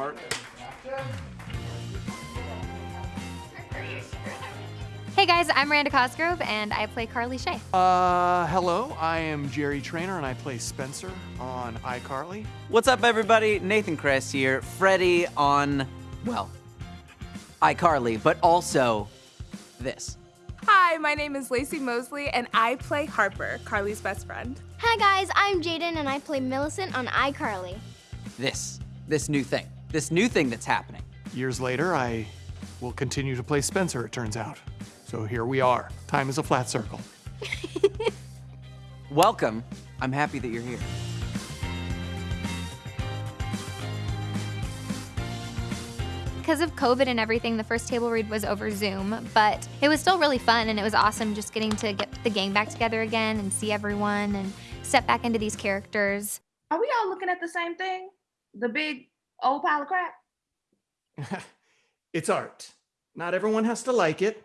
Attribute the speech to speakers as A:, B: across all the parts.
A: Mark.
B: Hey guys, I'm Miranda Cosgrove and I play Carly Shay.
A: Uh, hello, I am Jerry Trainor and I play Spencer on iCarly.
C: What's up, everybody? Nathan Kress here. Freddie on, well, iCarly, but also this.
D: Hi, my name is Laci Mosley, and I play Harper, Carly's best friend.
E: Hi guys, I'm Jaidyn and I play Millicent on iCarly.
C: This. This new thing. This new thing that's happening.
A: Years later, I will continue to play Spencer, it turns out. So here we are. Time is a flat circle.
C: Welcome. I'm happy that you're here.
B: Because of COVID and everything, the first table read was over Zoom, but it was still really fun and it was awesome just getting to get the gang back together again and see everyone and step back into these characters.
F: Are we all looking at the same thing? The big old pile of crap?
A: it's art. Not everyone has to like it.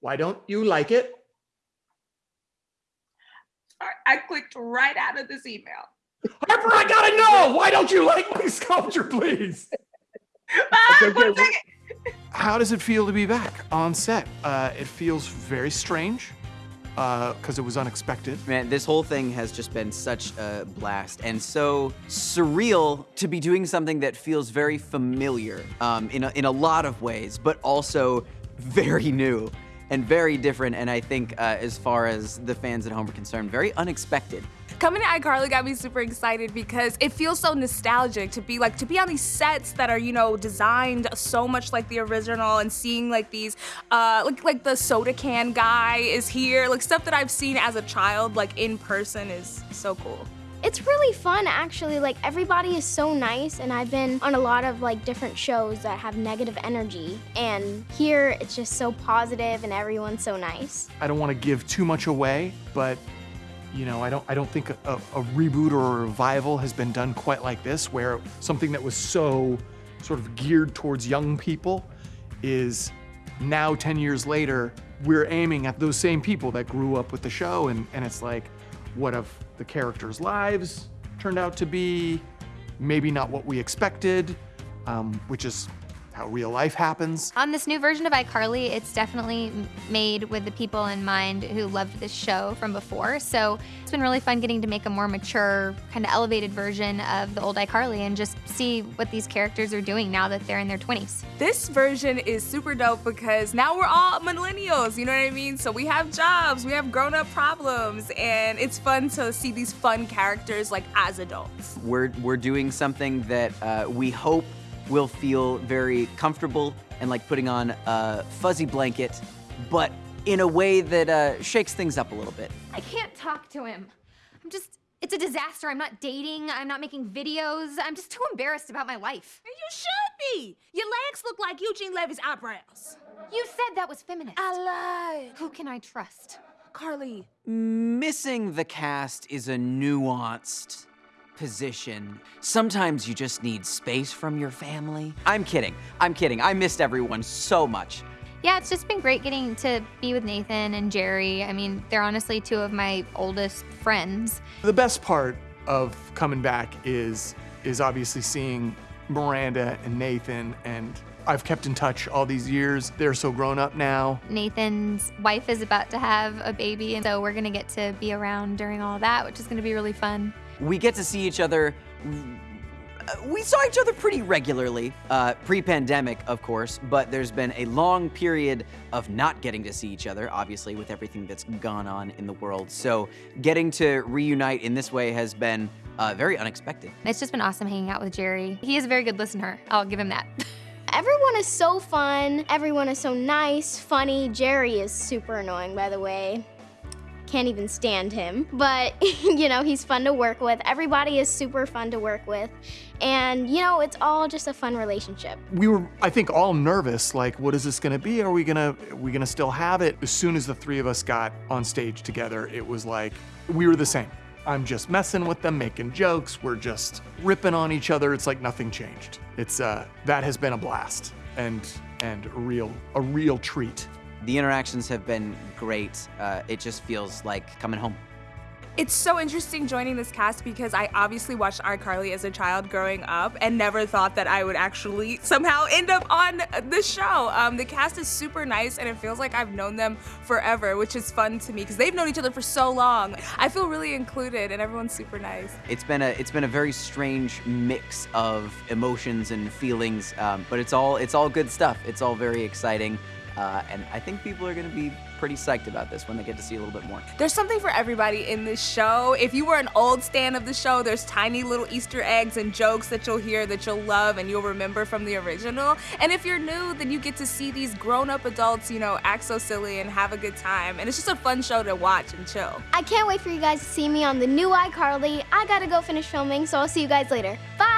A: Why don't you like it?
F: I clicked right out of this email.
A: Harper, I gotta know! Why don't you like my sculpture, please?
F: Ah,
A: Okay,
F: one
A: okay. How does it feel to be back on set? Uh, it feels very strange because it was unexpected.
C: Man, this whole thing has just been such a blast and so surreal to be doing something that feels very familiar um, in, a, in a lot of ways, but also very new and very different. And I think, uh, as far as the fans at home are concerned, very unexpected.
D: Coming to iCarly got me super excited because it feels so nostalgic to be like to be on these sets that are you know designed so much like the original and seeing like these uh like like the soda can guy is here like stuff that I've seen as a child like in person is so cool.
E: It's really fun actually, like everybody is so nice and I've been on a lot of like different shows that have negative energy and here it's just so positive and everyone's so nice.
A: I don't want to give too much away, but you know, I don't I don't think a, a reboot or a revival has been done quite like this, where something that was so sort of geared towards young people is now 10 years later, we're aiming at those same people that grew up with the show and, and it's like, what have the characters' lives turned out to be? Maybe not what we expected, um, which is how real life happens.
B: On this new version of iCarly, it's definitely made with the people in mind who loved this show from before. So it's been really fun getting to make a more mature, kind of elevated version of the old iCarly and just see what these characters are doing now that they're in their 20s.
D: This version is super dope because now we're all millennials, you know what I mean? So we have jobs, we have grown up problems, and it's fun to see these fun characters like as adults.
C: We're, we're doing something that uh, we hope will feel very comfortable and like putting on a fuzzy blanket, but in a way that uh, shakes things up a little bit.
B: I can't talk to him. I'm just, it's a disaster. I'm not dating, I'm not making videos. I'm just too embarrassed about my life.
G: You should be. Your legs look like Eugene Levy's eyebrows.
B: You said that was feminist.
D: I lied.
B: Who can I trust?
D: Carly,
C: Missing the cast is a nuanced position. Sometimes you just need space from your family. I'm kidding. I'm kidding. I missed everyone so much.
B: Yeah, it's just been great getting to be with Nathan and Jerry. I mean, they're honestly two of my oldest friends.
A: The best part of coming back is is obviously seeing Miranda and Nathan and I've kept in touch all these years. They're so grown up now.
B: Nathan's wife is about to have a baby, and so we're gonna get to be around during all that, which is gonna be really fun.
C: We get to see each other. We saw each other pretty regularly, uh, pre pandemic, of course, but there's been a long period of not getting to see each other, obviously, with everything that's gone on in the world. So, getting to reunite in this way has been uh, very unexpected.
B: It's just been awesome hanging out with Jerry. He is a very good listener. I'll give him that.
E: Everyone is so fun, everyone is so nice, funny. Jerry is super annoying by the way. Can't even stand him, but you know, he's fun to work with. Everybody is super fun to work with. And you know, it's all just a fun relationship.
A: We were, I think, all nervous. Like, what is this to be? Are we gonna, are we gonna still have it? As soon as the three of us got on stage together, it was like we were the same. I'm just messing with them, making jokes. We're just ripping on each other. It's like nothing changed. It's uh, that has been a blast and and real a real treat.
C: The interactions have been great. Uh, it just feels like coming home.
D: It's so interesting joining this cast because I obviously watched iCarly as a child growing up and never thought that I would actually somehow end up on the show. Um, the cast is super nice and it feels like I've known them forever, which is fun to me because they've known each other for so long. I feel really included and everyone's super nice.
C: It's been a it's been a very strange mix of emotions and feelings, um, but it's all it's all good stuff. It's all very exciting, uh, and I think people are going to be pretty psyched about this when they get to see a little bit more.
D: There's something for everybody in this show. If you were an old stan of the show, there's tiny little Easter eggs and jokes that you'll hear that you'll love and you'll remember from the original. And if you're new, then you get to see these grown-up adults, you know, act so silly and have a good time. And it's just a fun show to watch and chill.
E: I can't wait for you guys to see me on the new iCarly. I gotta go finish filming, so I'll see you guys later. Bye!